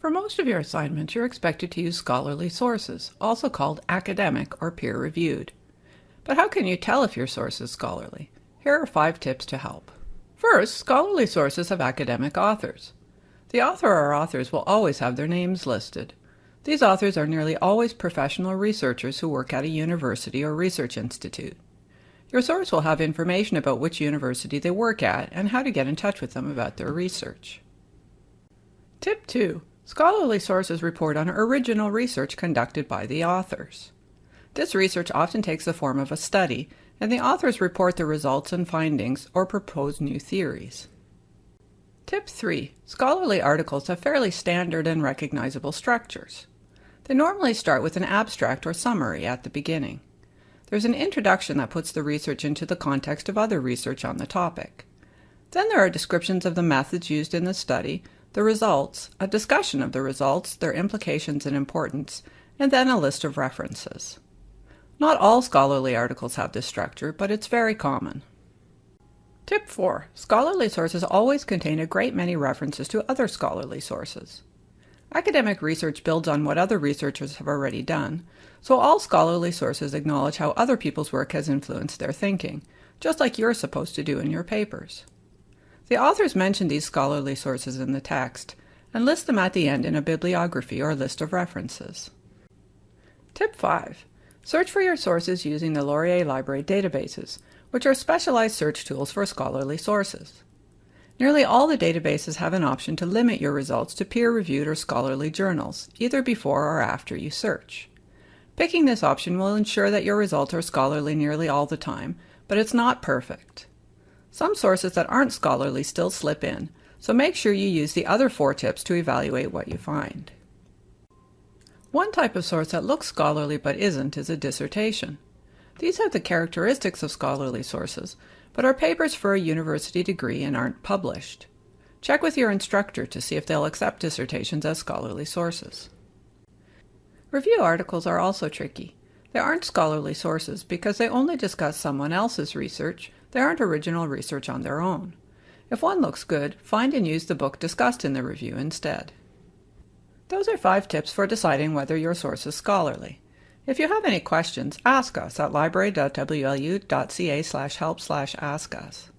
For most of your assignments, you're expected to use scholarly sources, also called academic or peer-reviewed. But how can you tell if your source is scholarly? Here are five tips to help. First, scholarly sources have academic authors. The author or authors will always have their names listed. These authors are nearly always professional researchers who work at a university or research institute. Your source will have information about which university they work at and how to get in touch with them about their research. Tip 2. Scholarly sources report on original research conducted by the authors. This research often takes the form of a study, and the authors report the results and findings or propose new theories. Tip 3. Scholarly articles have fairly standard and recognizable structures. They normally start with an abstract or summary at the beginning. There's an introduction that puts the research into the context of other research on the topic. Then there are descriptions of the methods used in the study, the results, a discussion of the results, their implications and importance, and then a list of references. Not all scholarly articles have this structure, but it's very common. Tip 4. Scholarly sources always contain a great many references to other scholarly sources. Academic research builds on what other researchers have already done, so all scholarly sources acknowledge how other people's work has influenced their thinking, just like you're supposed to do in your papers. The authors mention these scholarly sources in the text and list them at the end in a bibliography or list of references. Tip 5. Search for your sources using the Laurier Library databases, which are specialized search tools for scholarly sources. Nearly all the databases have an option to limit your results to peer-reviewed or scholarly journals, either before or after you search. Picking this option will ensure that your results are scholarly nearly all the time, but it's not perfect. Some sources that aren't scholarly still slip in, so make sure you use the other four tips to evaluate what you find. One type of source that looks scholarly but isn't is a dissertation. These have the characteristics of scholarly sources, but are papers for a university degree and aren't published. Check with your instructor to see if they'll accept dissertations as scholarly sources. Review articles are also tricky. They aren't scholarly sources because they only discuss someone else's research, they aren't original research on their own. If one looks good, find and use the book discussed in the review instead. Those are five tips for deciding whether your source is scholarly. If you have any questions, ask us at library.wlu.ca help ask us.